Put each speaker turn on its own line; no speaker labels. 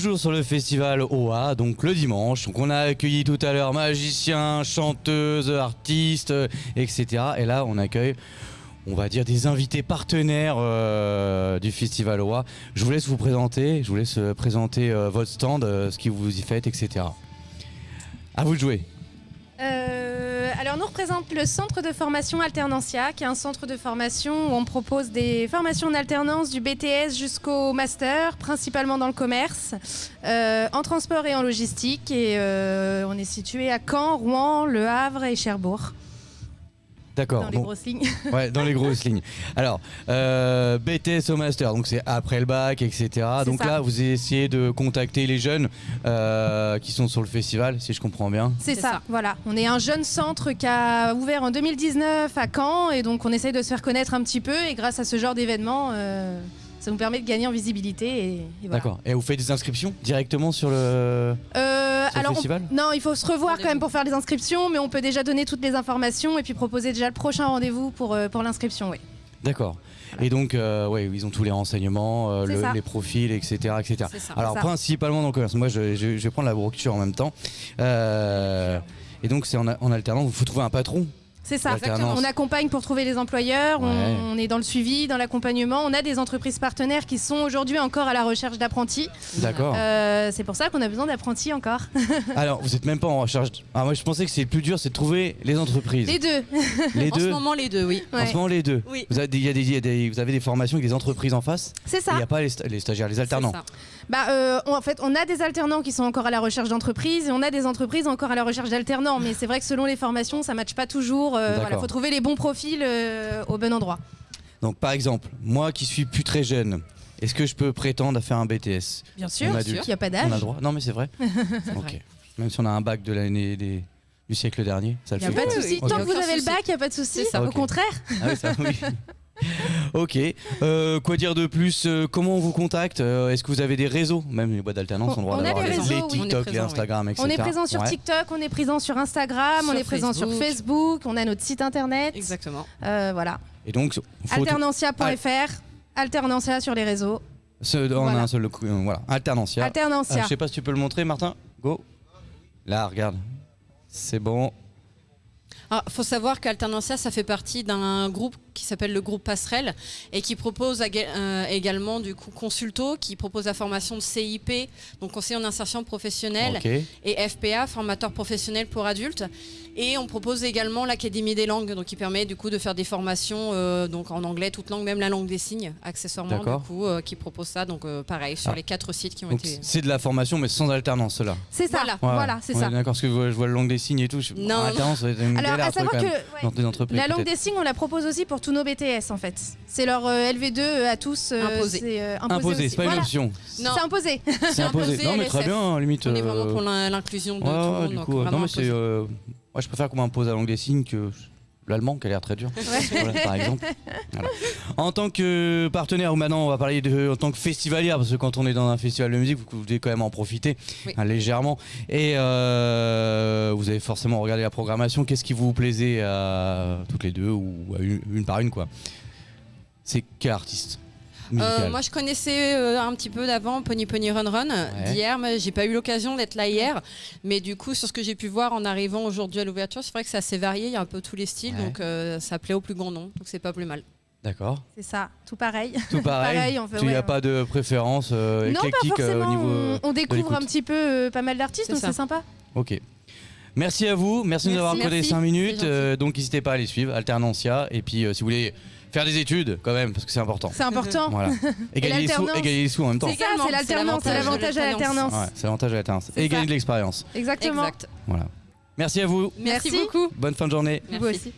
toujours sur le festival OA, donc le dimanche. Donc on a accueilli tout à l'heure magiciens, chanteuses, artistes, euh, etc. Et là, on accueille, on va dire, des invités partenaires euh, du festival OA. Je vous laisse vous présenter, je vous laisse euh, présenter votre stand, ce que vous y faites, etc. À vous de jouer.
Alors nous représente le centre de formation Alternancia, qui est un centre de formation où on propose des formations en alternance du BTS jusqu'au master, principalement dans le commerce, euh, en transport et en logistique. Et euh, on est situé à Caen, Rouen, Le Havre et Cherbourg,
D'accord.
dans les
bon.
grosses lignes.
Ouais, dans les grosses lignes. Alors, euh, BTS au master, donc c'est après le bac, etc. Donc
ça.
là, vous essayez de contacter les jeunes euh, qui sont sur le festival, si je comprends bien.
C'est
C'est
ça,
ça.
voilà. On est un jeune centre qui a ouvert en 2019 à Caen et donc on essaye de se faire connaître un petit peu et grâce à ce genre d'événement, euh, ça nous permet de gagner en visibilité. Et, et voilà.
D'accord. Et vous faites des inscriptions directement sur le.
Euh, on- non, il faut se revoir quand même pour faire les inscriptions, mais on peut déjà donner toutes les informations et puis proposer déjà le prochain rendez-vous pour, euh, pour l'inscription. Oui.
D'accord. Et donc, euh, ouais, ils ont tous les renseignements, euh, le- les profils, etc. etc.
C'est ça.
Alors,
ça.
principalement dans le commerce. Moi, je, je- je vais prendre la brochure en même temps. Euh, et donc, c'est en, en alternance. Il faut trouver un patron?
C'est ça. On accompagne pour trouver les employeurs, on-
Ouais.
on, est dans le suivi, dans l'accompagnement. On a des entreprises partenaires qui sont aujourd'hui encore à la recherche d'apprentis.
D'accord.
Euh, c'est pour ça qu'on a besoin d'apprentis encore.
Alors, vous êtes même pas en recherche. Ah, moi, je pensais que c'est le plus dur, c'est de trouver les entreprises.
Les deux.
Les
En ce moment, les deux, oui.
En
Ouais.
ce moment, les deux.
Oui.
Vous avez des, il y a des- il y a des- vous avez des formations avec des entreprises en face.
C'est
Il
ça.
n'y a pas les, sta- les stagiaires, les alternants.
C'est ça.
Bah, euh, on- en fait, on a des alternants qui sont encore à la recherche d'entreprises et on a des entreprises encore à la recherche d'alternants. Mais c'est vrai que selon les formations, ça ne matche pas toujours. Il
D'accord.
faut trouver les bons profils euh, au bon endroit.
Donc, par exemple, moi qui suis plus très jeune, est-ce que je peux prétendre à faire un BTS
Bien
sûr.
Il n'y a pas
On a
d'âge.
droit Non, mais c'est vrai. ok.
vrai.
Même si on a un bac de l'année des- du siècle dernier, ça
Il
le
n'y a
fait.
pas de souci. Tant que vous avez le bac, il n'y a pas de souci. Au contraire.
Ah oui, ça, oui. ok. Euh, quoi dire de plus Euh, Comment on vous contacte Euh, Est-ce que vous avez des réseaux Même les boîtes d'alternance ont le droit
On a
d'avoir
des
les,
réseaux,
les
oui.
TikTok,
On est
les Instagram, etc.
On est présent sur
Ouais.
TikTok, on est présent sur Instagram, on est présent sur
Facebook.
On a notre site internet.
Exactement.
Euh, voilà.
Et donc,
Alternancia.fr, Alternancia sur les réseaux.
ce- on a
Voilà.
un seul coup, voilà. Alternancia.
Alternancia.
Ah, je sais pas si tu peux le montrer, Martin. Go. Là, regarde. C'est bon.
Ah, faut savoir qu'Alternancia, ça fait partie d'un groupe qui s'appelle le groupe Passerelle et qui propose euh, également du coup Consulto, qui propose la formation de CIP, donc conseiller en insertion professionnelle, et FPA, formateur professionnel pour adultes. Et on propose également l'Académie des langues, donc qui permet du coup de faire des formations euh, donc en anglais, toute langue, même la langue des signes, accessoirement
D'accord.
du coup, euh, qui propose ça. Donc euh, pareil sur
Ah.
les quatre sites qui ont
Donc,
été.
c'est de la formation, mais sans alternance, cela.
C'est ça.
Voilà.
Voilà, c'est ça.
D'accord, parce que je vois- le langue des signes et tout. Je...
Non,
alternance,
Alors,
galère
à savoir que
même.
ouais,
Dans des entreprises.
la langue des signes, on la propose aussi pour tous nos BTS en fait. C'est leur euh, LV2 à tous. euh,
Imposé.
C'est euh, imposé.
C'est pas une
Voilà.
option.
Non,
C'est imposé.
C'est imposé. Non, mais très bien, limite.
on est vraiment
euh,
pour l'in- l'inclusion de
ouais,
tout le monde.
du coup, euh, non, mais c'est. euh, Moi, je préfère qu'on m'impose la langue des signes que l'allemand, qui a l'air très dur. Voilà, par exemple. Voilà. En tant que partenaire, ou maintenant on va parler de, en tant que festivalière, parce que quand on est dans un festival de musique, vous, devez quand même en profiter
Oui.
hein, légèrement. Et euh, vous avez forcément regardé la programmation. Qu'est-ce qui vous plaisait à toutes les deux ou à une, une par une quoi? C'est quel artiste?
Euh, moi, je connaissais euh, un petit peu d'avant Pony Pony Run Run d'hier, mais j'ai pas eu l'occasion d'être là hier. Mais du coup, sur ce que j'ai pu voir en arrivant aujourd'hui à l'ouverture, c'est vrai que c'est assez varié, il y a un peu tous les styles,
Ouais.
donc euh, ça plaît au plus grand nombre, donc c'est pas plus mal.
D'accord.
C'est ça, tout pareil.
Tout pareil.
Pareil, on fait-
Il n'y a
ouais.
pas de préférence euh,
non, pas
éclectique euh,
forcément.
au niveau.
on, on découvre un petit peu euh, pas mal d'artistes, donc c'est sympa.
Ok. Merci à vous, merci, de nous
Merci.
avoir accordé
Merci,
5
c'est
minutes. Euh, donc n'hésitez pas à les suivre, Alternancia. Et puis euh, si vous voulez faire des études quand même, parce que c'est important.
C'est important.
Voilà. Et gagner, les sous,
l'alternance.
et gagner les sous en même temps.
C'est ça, c'est l'alternance, c'est
l'avantage
à l'alternance.
Ouais, c'est l'avantage de l'alternance. Et gagner de l'expérience.
Exactement.
Exact.
Voilà. Merci à vous.
Merci,
Merci.
beaucoup.
Bonne fin de journée.
Vous
Merci.
aussi.